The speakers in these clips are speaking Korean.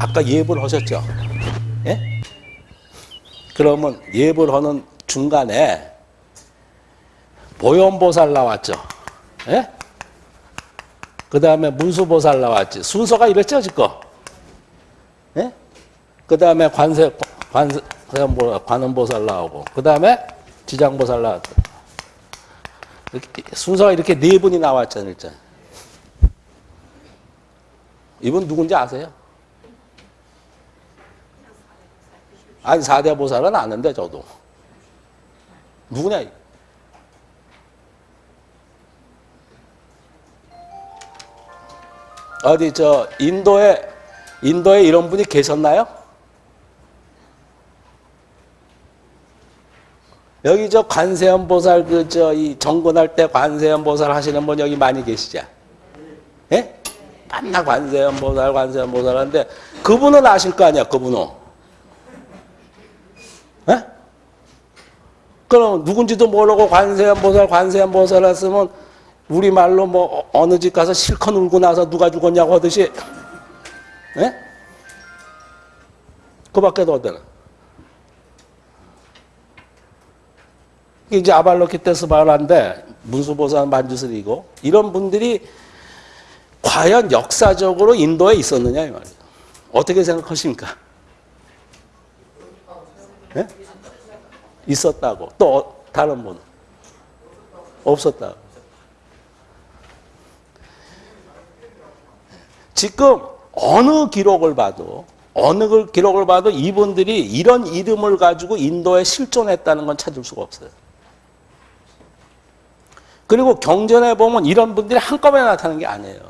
아까 예불 하셨죠? 예? 그러면 예불 하는 중간에 보현보살 나왔죠? 예? 그 다음에 문수보살 나왔지. 순서가 이랬죠, 지금? 예? 그 다음에 관세, 관세, 관음보살 나오고, 그 다음에 지장보살 나왔죠. 순서가 이렇게 네 분이 나왔잖아요, 일단. 이분 누군지 아세요? 아니, 사대 보살은 아는데, 저도. 누구냐? 어디, 저, 인도에, 인도에 이런 분이 계셨나요? 여기 저 관세음 보살, 그, 저, 이 정권할 때 관세음 보살 하시는 분 여기 많이 계시죠? 예? 맨날 관세음 보살, 관세음 보살 하는데, 그분은 아실 거 아니야, 그분은. 예? 그럼 누군지도 모르고 관세음 보살, 관세음 보살 했으면 우리말로 뭐 어느 집 가서 실컷 울고 나서 누가 죽었냐고 하듯이 예? 그 밖에도 어때나 이제 아발로키테스바라인데 문수보살 만주슬이고 이런 분들이 과연 역사적으로 인도에 있었느냐 이 말이에요. 어떻게 생각하십니까? 예? 있었다고. 또 어- 다른 분 없었다고. 지금 어느 기록을 봐도 어느 걸- 기록을 봐도 이분들이 이런 이름을 가지고 인도에 실존했다는 건 찾을 수가 없어요. 그리고 경전에 보면 이런 분들이 한꺼번에 나타나는 게 아니에요.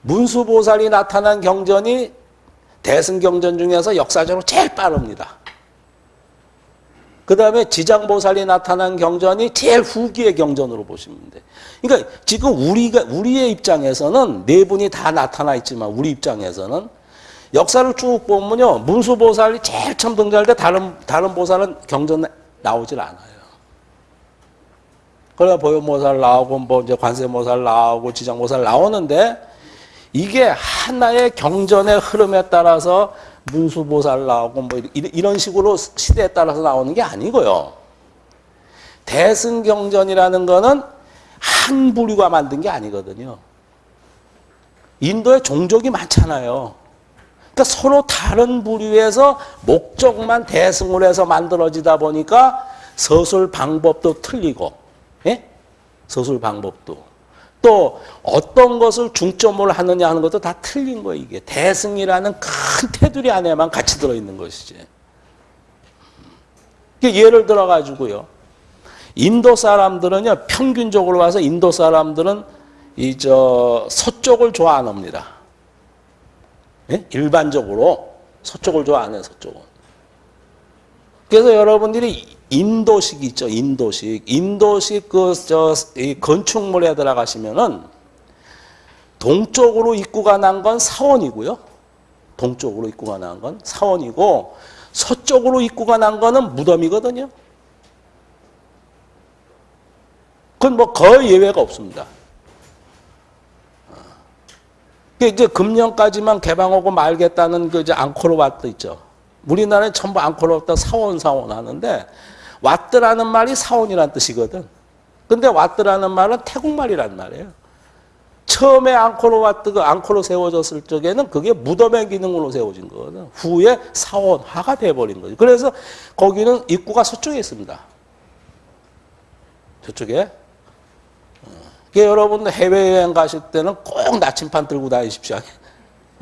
문수보살이 나타난 경전이 대승경전 중에서 역사적으로 제일 빠릅니다. 그 다음에 지장보살이 나타난 경전이 제일 후기의 경전으로 보시면 돼. 그러니까 지금 우리가, 우리의 입장에서는 네 분이 다 나타나 있지만 우리 입장에서는 역사를 쭉 보면요. 문수보살이 제일 처음 등장할 때 다른, 다른 보살은 경전 나오질 않아요. 그래 보현보살 나오고 뭐 이제 관세모살 나오고 지장모살 나오는데 이게 하나의 경전의 흐름에 따라서 문수보살 나오고 뭐 이런 식으로 시대에 따라서 나오는 게 아니고요. 대승경전이라는 거는 한 부류가 만든 게 아니거든요. 인도에 종족이 많잖아요. 그러니까 서로 다른 부류에서 목적만 대승을 해서 만들어지다 보니까 서술 방법도 틀리고, 예? 서술 방법도. 또 어떤 것을 중점으로 하느냐 하는 것도 다 틀린 거예요, 이게. 대승이라는 큰 테두리 안에만 같이 들어있는 것이지. 예를 들어 가지고요. 인도 사람들은요, 평균적으로 봐서 인도 사람들은 이 저 서쪽을 좋아 안 합니다. 예? 일반적으로 서쪽을 좋아 안 해요, 서쪽은. 그래서 여러분들이 인도식 있죠, 인도식. 인도식 그, 저, 이 건축물에 들어가시면은 동쪽으로 입구가 난 건 사원이고요. 동쪽으로 입구가 난 건 사원이고, 서쪽으로 입구가 난 거는 무덤이거든요. 그건 뭐 거의 예외가 없습니다. 그 이제 금년까지만 개방하고 말겠다는 그 이제 앙코르와트 있죠. 우리나라에 전부 앙코르와트 사원 사원 하는데 와트라는 말이 사원이란 뜻이거든. 근데 와트라는 말은 태국말이란 말이에요. 처음에 앙코르 와트가 앙코르 세워졌을 적에는 그게 무덤의 기능으로 세워진 거거든. 후에 사원화가 돼버린 거죠. 그래서 거기는 입구가 서쪽에 있습니다. 저쪽에. 그 여러분들 해외여행 가실 때는 꼭 나침판 들고 다니십시오.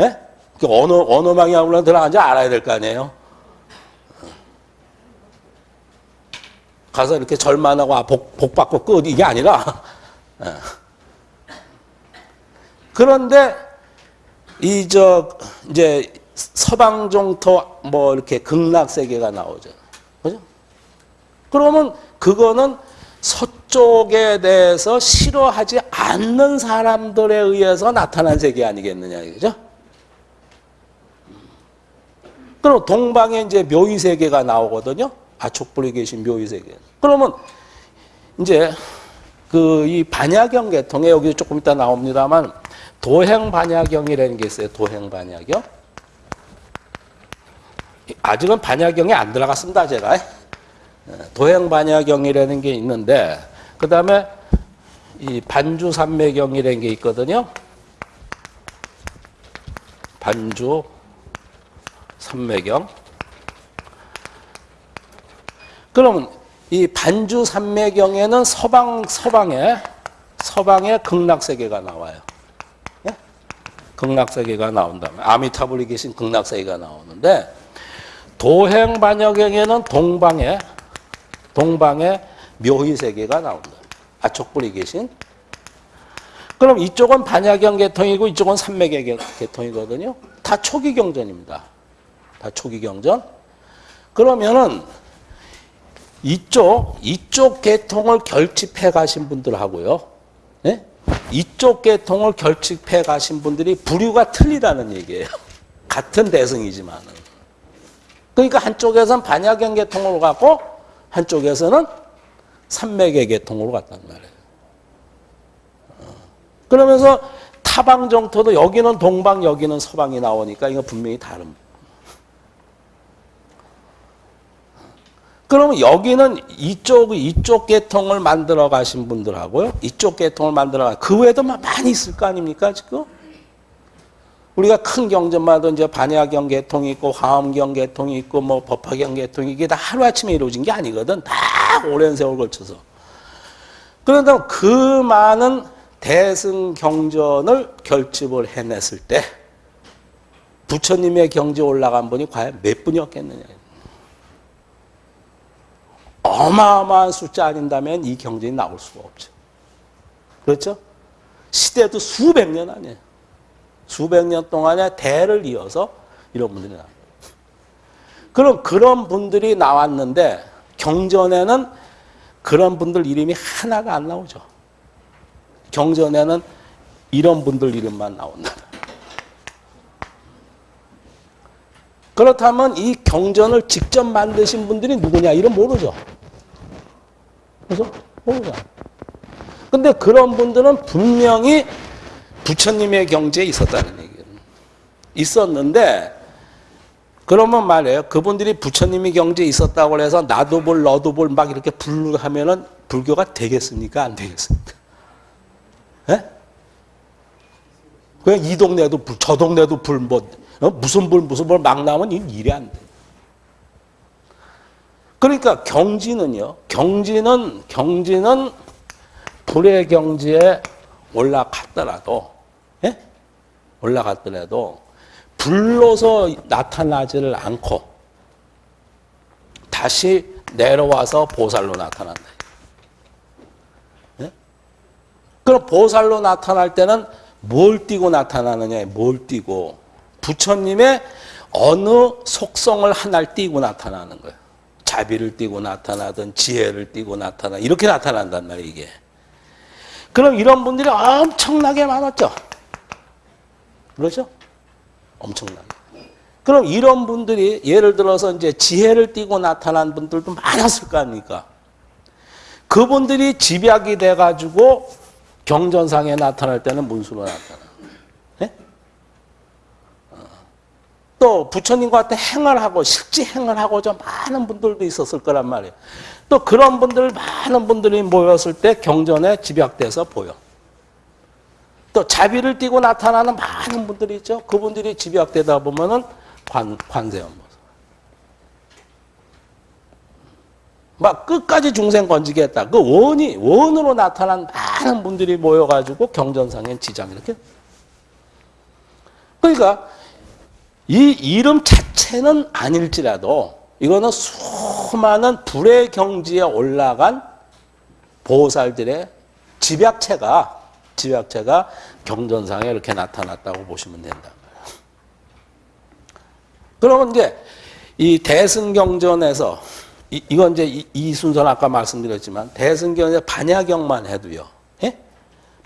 예? 그 어느, 어느 방향으로 들어가는지 알아야 될 거 아니에요? 가서 이렇게 절만 하고 아, 복, 복 받고 끝 이게 아니라 예. 그런데 이 저 이제 서방 종토 뭐 이렇게 극락 세계가 나오죠. 그죠? 그러면 그거는 서쪽에 대해서 싫어하지 않는 사람들에 의해서 나타난 세계 아니겠느냐 이거죠? 그럼 동방에 이제 묘의 세계가 나오거든요. 아촉불에 계신 묘의 세계. 그러면 이제 그 이 반야경 계통에 여기 조금 이따 나옵니다만 도행 반야경이라는 게 있어요. 도행 반야경. 아직은 반야경에 안 들어갔습니다, 제가. 도행 반야경이라는 게 있는데 그다음에 이 반주 삼매경이라는 게 있거든요. 반주 삼매경. 그러면 이 반주 삼매경에는 서방 서방에 서방의 극락세계가 나와요. 예? 극락세계가 나온다면 아미타불이 계신 극락세계가 나오는데 도행 반야경에는 동방의 동방의 묘희 세계가 나온다. 아촉불이 계신. 그럼 이쪽은 반야경 계통이고 이쪽은 삼매계 계통이거든요. 다 초기 경전입니다. 다 초기 경전. 그러면은 이쪽 이쪽 계통을 결집해 가신 분들하고요. 예? 이쪽 계통을 결집해 가신 분들이 부류가 틀리다는 얘기예요. 같은 대승이지만은. 그러니까 한쪽에서는 반야경 계통으로 갔고 한쪽에서는 삼매계 계통으로 갔단 말이에요. 어. 그러면서 타방 정토도 여기는 동방 여기는 서방이 나오니까 이거 분명히 다른. 그러면 여기는 이쪽 이쪽 계통을 만들어 가신 분들하고요. 이쪽 계통을 만들어 가. 그 외에도 많이 있을 거 아닙니까 지금? 우리가 큰 경전마다 이제 반야경 계통이 있고 화엄경 계통이 있고 뭐 법화경 계통이 이게 다 하루아침에 이루어진 게 아니거든. 다 오랜 세월 걸쳐서. 그런데 그 많은 대승 경전을 결집을 해냈을 때 부처님의 경지 올라간 분이 과연 몇 분이었겠느냐. 어마어마한 숫자 아닌다면 이 경전이 나올 수가 없죠. 그렇죠? 시대도 수백 년 아니에요. 수백 년 동안의 대를 이어서 이런 분들이 나와요. 그럼 그런 분들이 나왔는데 경전에는 그런 분들 이름이 하나가 안 나오죠. 경전에는 이런 분들 이름만 나온다. 그렇다면 이 경전을 직접 만드신 분들이 누구냐? 이름 모르죠. 그래서 모르죠. 근데 그런 분들은 분명히 부처님의 경지에 있었다는 얘기예요. 있었는데 그러면 말이에요. 그분들이 부처님이 경지에 있었다고 해서 나도 볼 너도 볼 막 이렇게 불하면은 불교가 되겠습니까? 안 되겠습니까? 예? 그냥 이 동네도 불, 저 동네도 불, 뭐, 어? 무슨 불, 무슨 불 막 나오면 이 일이 안 돼. 그러니까 경지는요, 경지는, 경지는 불의 경지에 올라갔더라도, 예? 올라갔더라도, 불로서 나타나지를 않고, 다시 내려와서 보살로 나타난다. 예? 그럼 보살로 나타날 때는 뭘 띠고 나타나느냐, 뭘 띠고, 부처님의 어느 속성을 하나를 띠고 나타나는 거예요. 자비를 띠고 나타나든 지혜를 띠고 나타나 이렇게 나타난단 말이에요 이게. 그럼 이런 분들이 엄청나게 많았죠. 그렇죠? 엄청나게. 그럼 이런 분들이 예를 들어서 이제 지혜를 띠고 나타난 분들도 많았을 거 아닙니까? 그분들이 집약이 돼가지고 경전상에 나타날 때는 문수로 나타나. 또 부처님과 같은 행을 하고 실제 행을 하고자 많은 분들도 있었을 거란 말이에요. 또 그런 분들 많은 분들이 모였을 때 경전에 집약돼서 보여. 또 자비를 띠고 나타나는 많은 분들이 있죠. 그분들이 집약되다 보면은 관, 관세음보살. 막 끝까지 중생 건지겠다. 그 원이, 원으로 나타난 많은 분들이 모여가지고 경전상엔 지장 이렇게. 그러니까 이 이름 자체는 아닐지라도 이거는 수많은 불의 경지에 올라간 보살들의 집약체가 집약체가 경전상에 이렇게 나타났다고 보시면 된다. 그러면 이제 이 대승경전에서 이, 이건 이제 이, 이 순서는 아까 말씀드렸지만 대승경의 반야경만 해도요. 예?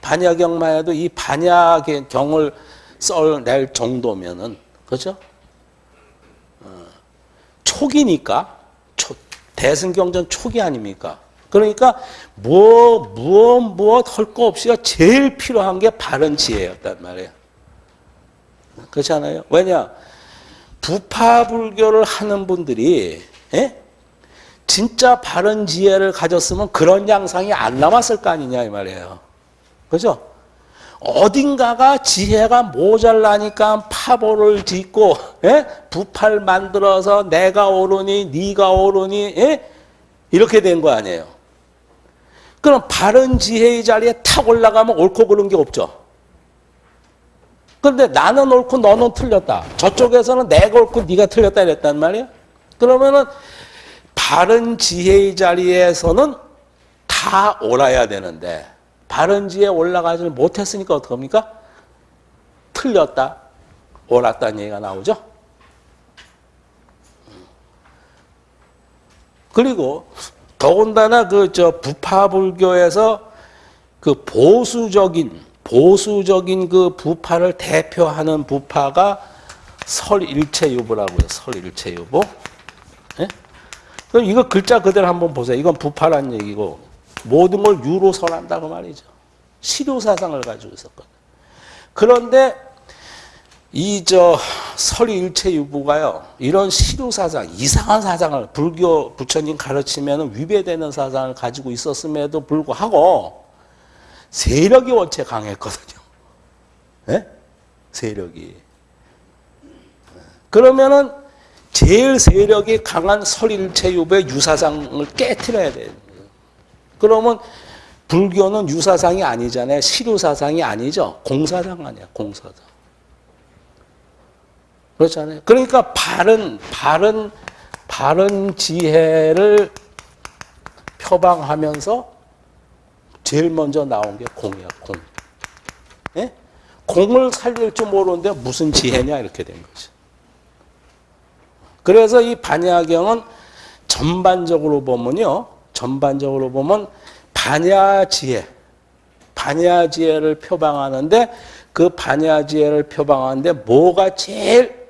반야경만 해도 이 반야경을 써낼 정도면은 그렇죠? 어, 초기니까 초, 대승경전 초기 아닙니까? 그러니까 뭐 무엇 무엇 할 거 없이가 제일 필요한 게 바른 지혜였단 말이에요. 그렇지 않아요? 왜냐? 부파불교를 하는 분들이 예? 진짜 바른 지혜를 가졌으면 그런 양상이 안 남았을 거 아니냐 이 말이에요. 그죠? 어딘가가 지혜가 모자라니까 파보를 짓고 예? 부파를 만들어서 내가 오르니 네가 오르니 예? 이렇게 된 거 아니에요. 그럼 바른 지혜의 자리에 탁 올라가면 옳고 그른 게 없죠. 그런데 나는 옳고 너는 틀렸다. 저쪽에서는 내가 옳고 네가 틀렸다 이랬단 말이에요. 그러면은 바른 지혜의 자리에서는 다 옳아야 되는데 바른 지혜에 올라가지 못했으니까 어떡합니까? 틀렸다, 옳았다는 얘기가 나오죠. 그리고 더군다나 그 저 부파불교에서 그 보수적인 보수적인 그 부파를 대표하는 부파가 설일체유보라고요. 설일체유보. 예? 그럼 이거 글자 그대로 한번 보세요. 이건 부파란 얘기고 모든 걸 유로 설한다고 말이죠. 시료 사상을 가지고 있었거든. 그런데 이 저 설일체유보가요. 이런 시료 사상, 이상한 사상을 불교 부처님 가르치면 위배되는 사상을 가지고 있었음에도 불구하고 세력이 원체 강했거든요. 네? 세력이. 그러면은 제일 세력이 강한 설일체유의 유사상을 깨트려야 돼요. 그러면 불교는 유사상이 아니잖아요. 시류사상이 아니죠. 공사상 아니야, 공사상. 그렇잖아요. 그러니까 바른, 바른, 바른 지혜를 표방하면서 제일 먼저 나온 게 공이야, 공. 예? 공을 살릴 줄 모르는데 무슨 지혜냐, 이렇게 된 거죠. 그래서 이 반야경은 전반적으로 보면요. 전반적으로 보면 반야지혜, 반야지혜를 표방하는데 그 반야지혜를 표방하는데 뭐가 제일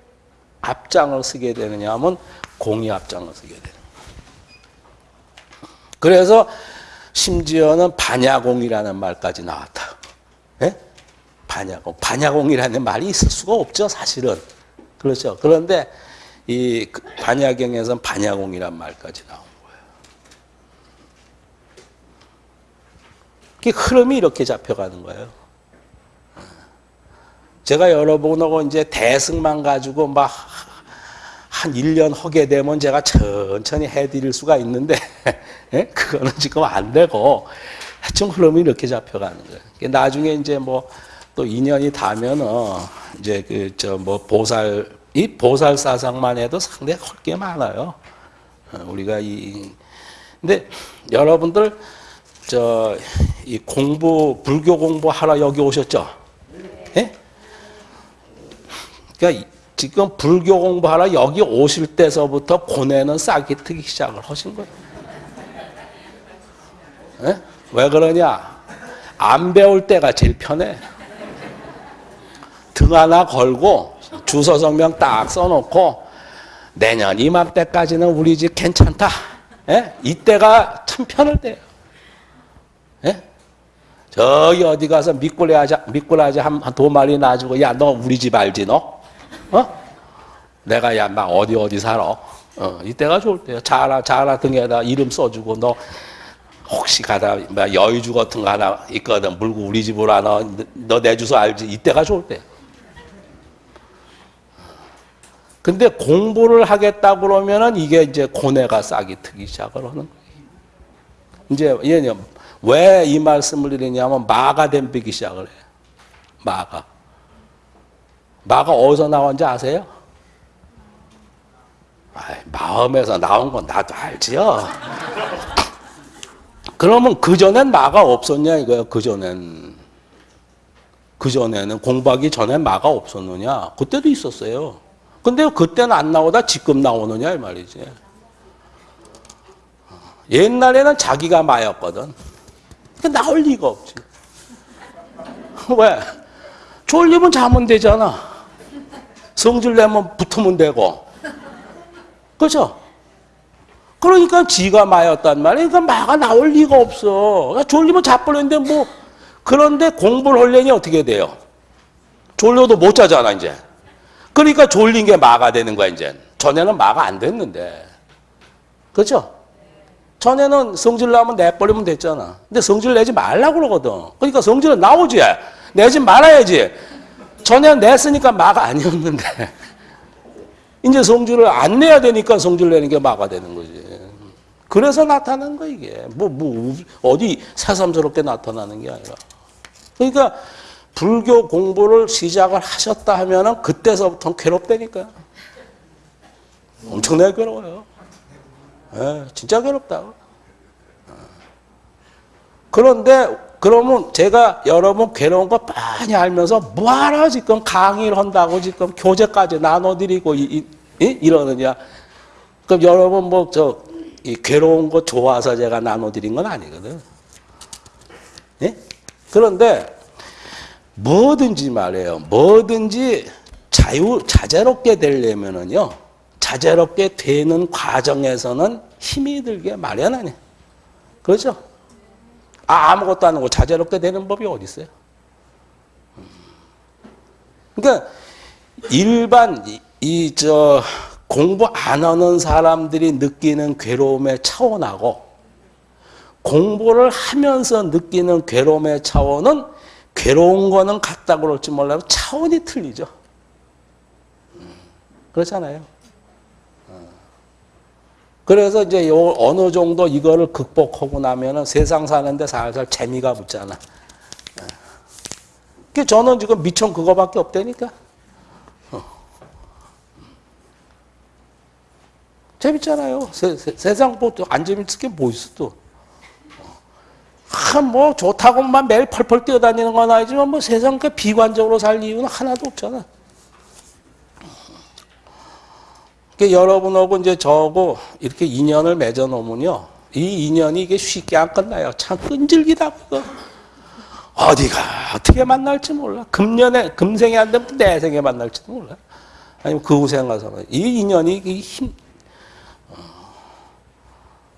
앞장을 쓰게 되느냐 하면 공이 앞장을 쓰게 되는 그래서 심지어는 반야공이라는 말까지 나왔다. 예? 반야공. 반야공이라는 말이 있을 수가 없죠, 사실은. 그렇죠. 그런데 이 반야경에서는 반야공이란 말까지 거예 흐름이 이렇게 잡혀가는 거예요. 제가 여러분하고 이제 대승만 가지고 막 한 1년 하게 되면 제가 천천히 해드릴 수가 있는데, 예? 그거는 지금 안 되고, 하여튼 흐름이 이렇게 잡혀가는 거예요. 나중에 이제 뭐, 또 2년이 다면은, 이제 그, 저 뭐, 보살, 이 보살 사상만 해도 상당히 할게 많아요. 어, 우리가 이, 근데 여러분들, 저, 이 공부, 불교 공부하러 여기 오셨죠? 예? 그러니까 지금 불교 공부하러 여기 오실 때서부터 고뇌는 싹이 트기 시작을 하신 거예요. 예? 왜 그러냐? 안 배울 때가 제일 편해. 등 하나 걸고 주소 성명 딱 써놓고 내년 이맘때까지는 우리 집 괜찮다. 예? 이때가 참 편할 때예요. 예? 저기 어디 가서 미꾸라지 하자, 미꾸라지 한두 마리 놔주고 야 너 우리 집 알지 너? 어? 내가 야 막 어디 어디 살아? 어, 이때가 좋을 때야. 자라 자라 등에다 이름 써주고 너 혹시 가다 뭐 여의주 같은 거 하나 있거든 물고 우리 집으로 하나 너 내 주소 알지? 이때가 좋을 때. 근데 공부를 하겠다 그러면은 이게 이제 고뇌가 싹이 트기 시작을 하는 거예요. 이제 얘는 왜 이 말씀을 드리냐면 마가 댐비기 시작을 해요. 마가. 마가 어디서 나온지 아세요? 아이, 마음에서 나온 건 나도 알지요. 그러면 그전엔 마가 없었냐 이거예요. 그전엔. 그전에는 공부하기 전엔 마가 없었느냐? 그때도 있었어요. 근데 그때는 안 나오다 지금 나오느냐 이 말이지. 옛날에는 자기가 마였거든. 나올 리가 없지. 왜? 졸리면 자면 되잖아. 성질 내면 붙으면 되고. 그죠? 그러니까 지가 마였단 말이야. 그러니까 마가 나올 리가 없어. 그러니까 졸리면 자버렸는데 뭐 그런데 공부를 하려니 어떻게 돼요? 졸려도 못 자잖아 이제. 그러니까 졸린 게 마가 되는 거야 이제. 전에는 마가 안 됐는데. 그렇죠? 전에는 성질 나면 내버리면 됐잖아. 근데 성질 내지 말라고 그러거든. 그러니까 성질은 나오지. 내지 말아야지. 전에는 냈으니까 마가 아니었는데. 이제 성질을 안 내야 되니까 성질 내는 게 마가 되는 거지. 그래서 나타나는 거 이게. 뭐, 뭐, 어디 새삼스럽게 나타나는 게 아니라. 그러니까 불교 공부를 시작을 하셨다 하면은 그때서부터 괴롭다니까. 엄청나게 괴로워요. 예, 진짜 괴롭다. 그런데 그러면 제가 여러분 괴로운 거 많이 알면서 뭐하러 지금 강의를 한다고 지금 교재까지 나눠드리고 이, 이, 이러느냐. 그럼 여러분 뭐 저 괴로운 거 좋아서 제가 나눠드린 건 아니거든. 예? 그런데 뭐든지 말이에요. 뭐든지 자유, 자제롭게 되려면은요. 자제롭게 되는 과정에서는 힘이 들게 마련하네. 그렇죠? 아, 아무것도 안 하고 자제롭게 되는 법이 어디 있어요? 그러니까 일반 이 저 공부 안 하는 사람들이 느끼는 괴로움의 차원하고 공부를 하면서 느끼는 괴로움의 차원은 괴로운 거는 같다고 그럴지 몰라도 차원이 틀리죠. 그렇잖아요. 그래서 이제 요 어느 정도 이거를 극복하고 나면은 세상 사는데 살살 재미가 붙잖아. 그 저는 지금 미천 그거밖에 없다니까. 어. 재밌잖아요. 세, 상 뭐안 재밌을 게뭐 있어 또. 아, 뭐 좋다고만 매일 펄펄 뛰어다니는 건 아니지만 뭐 세상 그 비관적으로 살 이유는 하나도 없잖아. 그 여러분하고 이제 저하고 이렇게 인연을 맺어 놓으면요. 이 인연이 이게 쉽게 안 끝나요. 참 끈질기다, 그거. 어디가 어떻게 만날지 몰라. 금년에, 금생에 안 되면 내생에 만날지도 몰라. 아니면 그 후생 가서는. 이 인연이 이 힘. 어.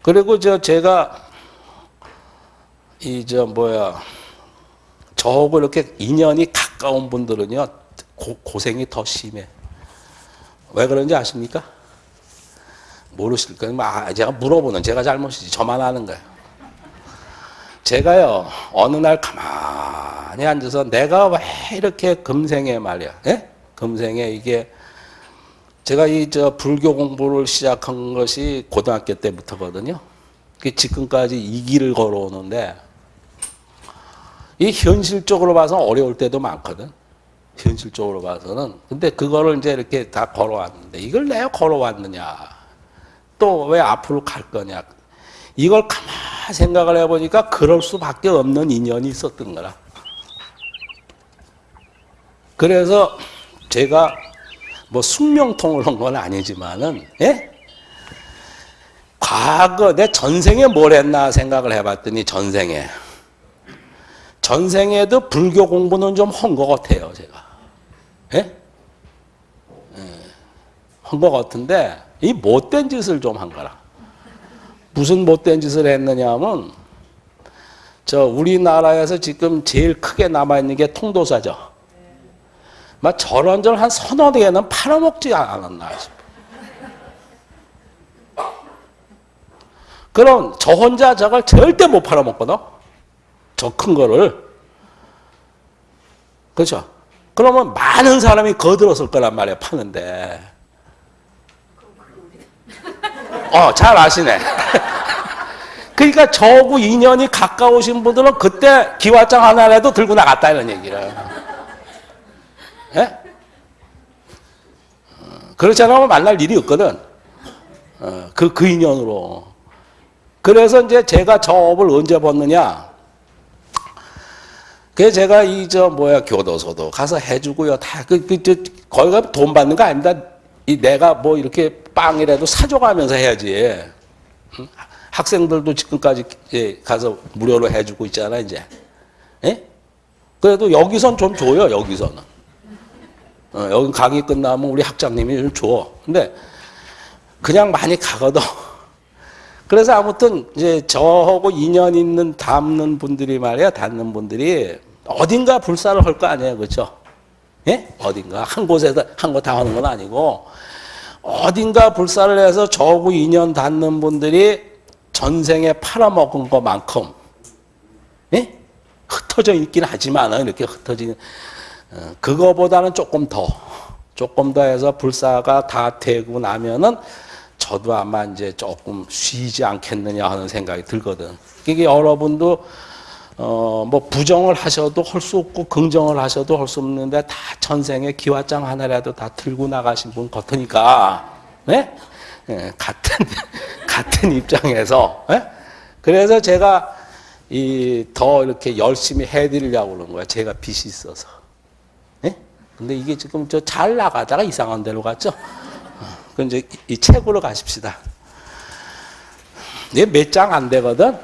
그리고 저 제가 이 저 뭐야 저하고 이렇게 인연이 가까운 분들은요 고, 고생이 더 심해. 왜 그런지 아십니까? 모르실 거예요. 아, 제가 물어보는 제가 잘못이지. 저만 아는 거예요. 제가요, 어느 날 가만히 앉아서 내가 왜 이렇게 금생에 말이야. 예? 금생에 이게 제가 이 저 불교 공부를 시작한 것이 고등학교 때부터거든요. 그 지금까지 이 길을 걸어오는데 이 현실적으로 봐서 어려울 때도 많거든. 현실적으로 봐서는. 근데 그거를 이제 이렇게 다 걸어왔는데 이걸 내가 걸어왔느냐. 또 왜 앞으로 갈 거냐. 이걸 가만 생각을 해보니까 그럴 수밖에 없는 인연이 있었던 거라. 그래서 제가 뭐 숙명통을 한 건 아니지만은, 예? 과거 내 전생에 뭘 했나 생각을 해봤더니 전생에. 전생에도 불교 공부는 좀 한 것 같아요, 제가. 예? 예. 한것 같은데 이 못된 짓을 좀 한 거라. 무슨 못된 짓을 했느냐 하면 저 우리나라에서 지금 제일 크게 남아있는 게 통도사죠. 막 저런 절한 서너 개는 팔아먹지 않았나 싶어. 그럼 저 혼자 저걸 절대 못 팔아먹거든. 저 큰 거를. 그렇죠? 그러면 많은 사람이 거들었을 거란 말이야, 파는데. 어, 잘 아시네. 그러니까 저하고 인연이 가까우신 분들은 그때 기와장 하나라도 들고 나갔다 이런 얘기를. 예? 어, 그렇지 않으면 만날 일이 없거든. 어, 그, 그 인연으로. 그래서 이제 제가 저 업을 언제 벗느냐. 그래서 제가 이 저 뭐야 교도소도 가서 해주고요. 다그 그, 저, 거기 가면 돈 받는 거 아닙니다. 이 내가 뭐 이렇게 빵이라도 사줘가면서 해야지. 응? 학생들도 지금까지 예, 가서 무료로 해주고 있잖아 이제. 예? 그래도 여기선 좀 줘요 여기서는. 어, 여기 강의 끝나면 우리 학장님이 좀 줘. 근데 그냥 많이 가거든. 그래서 아무튼 이제 저하고 인연 있는 닮는 분들이 말이야, 닿는 분들이 어딘가 불사를 할 거 아니에요, 그렇죠? 예? 어딘가 한 곳에서 한곳 다 하는 건 아니고 어딘가 불사를 해서 저하고 인연 닿는 분들이 전생에 팔아먹은 것만큼 예? 흩어져 있긴 하지만 이렇게 흩어지는 어, 그거보다는 조금 더 조금 더 해서 불사가 다 되고 나면은 저도 아마 이제 조금 쉬지 않겠느냐 하는 생각이 들거든. 이게 여러분도 어 뭐 부정을 하셔도 할 수 없고 긍정을 하셔도 할 수 없는데 다 전생에 기와장 하나라도 다 들고 나가신 분 같으니까 네? 예, 같은 같은 입장에서 예? 그래서 제가 이 더 이렇게 열심히 해드리려고 그런 거야. 제가 빚이 있어서. 예? 근데 이게 지금 저 잘 나가다가 이상한 데로 갔죠. 그 이제 이 책으로 가십시다. 이게 몇 장 안 되거든.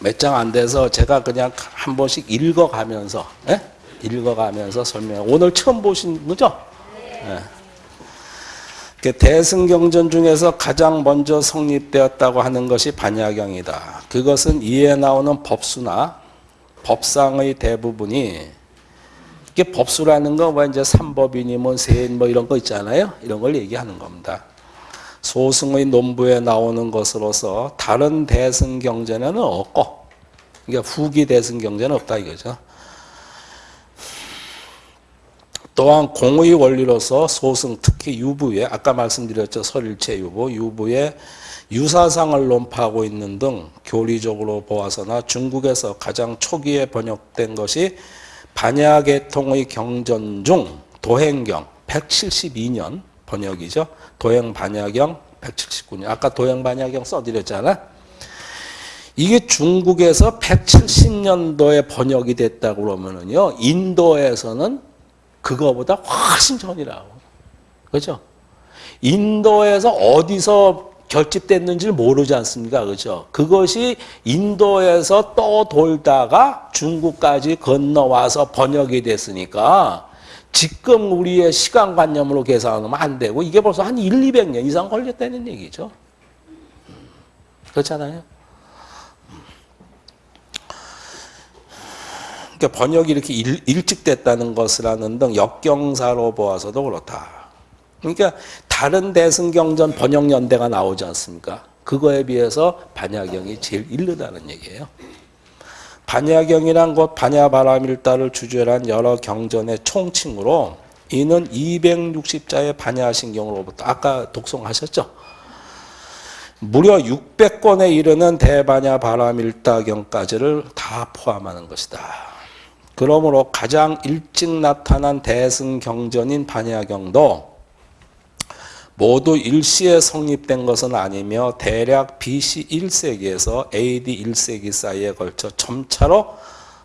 몇 장 안 돼서 제가 그냥 한 번씩 읽어가면서, 예? 읽어가면서 설명. 오늘 처음 보신 거죠? 예. 그 대승경전 중에서 가장 먼저 성립되었다고 하는 것이 반야경이다. 그것은 이에 나오는 법수나 법상의 대부분이 이게 법수라는 거뭐 이제 삼법이니 뭐 세인 뭐 이런 거 있잖아요. 이런 걸 얘기하는 겁니다. 소승의 논부에 나오는 것으로서 다른 대승 경전에는 없고, 그러니까 후기 대승 경전은 없다 이거죠. 또한 공의 원리로서 소승 특히 유부에 아까 말씀드렸죠 설일체 유부 유부에 유사상을 논파하고 있는 등 교리적으로 보아서나 중국에서 가장 초기에 번역된 것이 반야계통의 경전 중 도행경 172년 번역이죠. 도행 반야경 179년. 아까 도행 반야경 써드렸잖아. 이게 중국에서 170년도에 번역이 됐다고 그러면은요. 인도에서는 그거보다 훨씬 전이라고. 그죠? 인도에서 어디서 결집됐는지를 모르지 않습니까? 그죠? 그것이 인도에서 떠돌다가 중국까지 건너와서 번역이 됐으니까 지금 우리의 시간관념으로 계산하면 안 되고 이게 벌써 한 1, 200년 이상 걸렸다는 얘기죠. 그렇잖아요. 그러니까 번역이 이렇게 일, 일찍 됐다는 것이라는 등 역경사로 보아서도 그렇다. 그러니까 다른 대승경전 번역연대가 나오지 않습니까? 그거에 비해서 반야경이 제일 일르다는 얘기예요. 반야경이란 곧 반야바라밀다를 주제한 여러 경전의 총칭으로 이는 260자의 반야신경으로부터 아까 독송하셨죠? 무려 600권에 이르는 대반야 바라밀다경까지를 다 포함하는 것이다. 그러므로 가장 일찍 나타난 대승경전인 반야경도 모두 일시에 성립된 것은 아니며 대략 BC 1세기에서 AD 1세기 사이에 걸쳐 점차로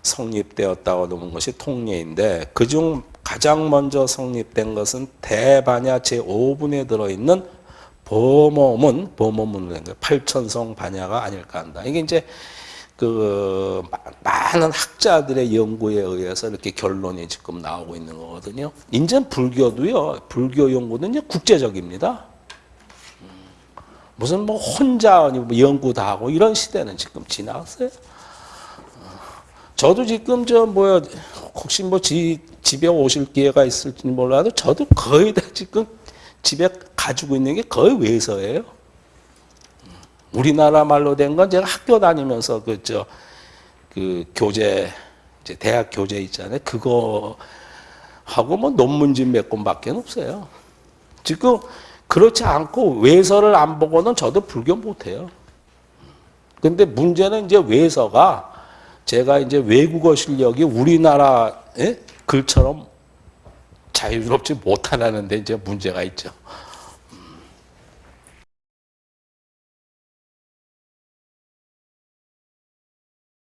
성립되었다고 놓은 것이 통례인데 그중 가장 먼저 성립된 것은 대반야 제5분에 들어있는 보모문, 보모문을 8천성 반야가 아닐까 한다. 이게 이제 그 많은 학자들의 연구에 의해서 이렇게 결론이 지금 나오고 있는 거거든요. 인제 불교도요. 불교 연구는 이제 국제적입니다. 무슨 뭐 혼자 뭐 연구 다 하고 이런 시대는 지금 지나갔어요. 저도 지금 저 뭐야 혹시 뭐 지, 집에 오실 기회가 있을지 몰라도 저도 거의 다 지금 집에 가지고 있는 게 거의 외서예요. 우리나라 말로 된 건 제가 학교 다니면서 그저 그 교재 이제 대학 교재 있잖아요. 그거 하고 뭐 논문집 몇 권밖에 없어요. 지금 그렇지 않고 외서를 안 보고는 저도 불교 못해요. 근데 문제는 이제 외서가 제가 이제 외국어 실력이 우리나라 글처럼 자유롭지 못하다는데 이제 문제가 있죠.